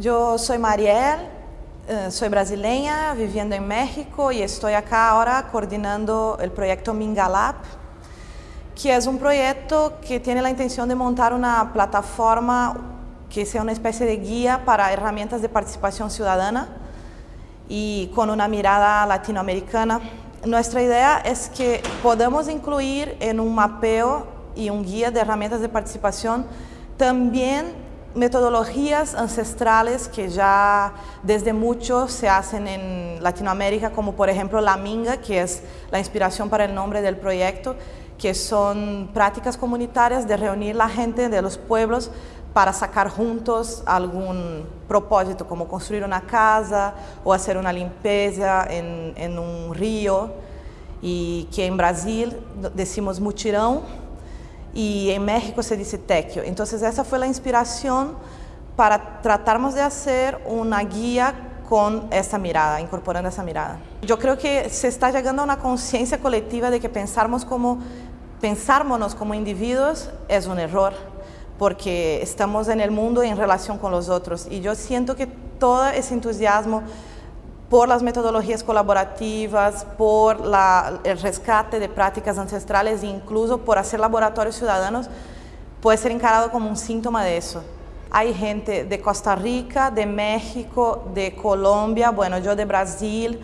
Yo soy Mariel, eh, soy brasileña, viviendo en México y estoy acá ahora coordinando el proyecto Mingalab, que es un proyecto que tiene la intención de montar una plataforma que sea una especie de guía para herramientas de participación ciudadana y con una mirada latinoamericana. Nuestra idea es que podamos incluir en un mapeo y un guía de herramientas de participación también metodologías ancestrales que ya desde mucho se hacen en Latinoamérica, como por ejemplo la minga, que es la inspiración para el nombre del proyecto, que son prácticas comunitarias de reunir la gente de los pueblos para sacar juntos algún propósito, como construir una casa o hacer una limpieza en, en un río, y que en Brasil decimos mutirão, y en México se dice tequio. Entonces esa fue la inspiración para tratarmos de hacer una guía con esta mirada, incorporando esa mirada. Yo creo que se está llegando a una conciencia colectiva de que pensarnos como, pensármonos como individuos es un error, porque estamos en el mundo en relación con los otros. Y yo siento que todo ese entusiasmo por las metodologías colaborativas, por el rescate de prácticas ancestrales e incluso por hacer laboratorios ciudadanos, puede ser encarado como un síntoma de eso. Hay gente de Costa Rica, de México, de Colombia, bueno, yo de Brasil,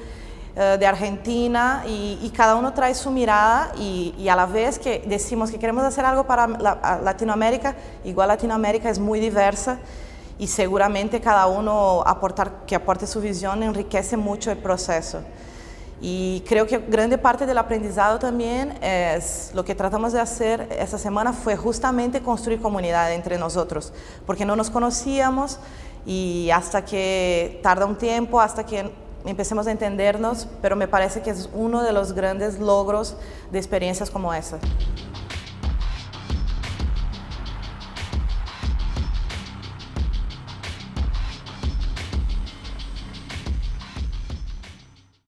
eh, de Argentina, y, cada uno trae su mirada y, a la vez que decimos que queremos hacer algo para Latinoamérica, igual Latinoamérica es muy diversa, y seguramente cada uno aportar, que aporte su visión enriquece mucho el proceso. Y creo que grande parte del aprendizado también es lo que tratamos de hacer esta semana fue justamente construir comunidad entre nosotros, porque no nos conocíamos y hasta que tarda un tiempo, hasta que empecemos a entendernos, pero me parece que es uno de los grandes logros de experiencias como esa.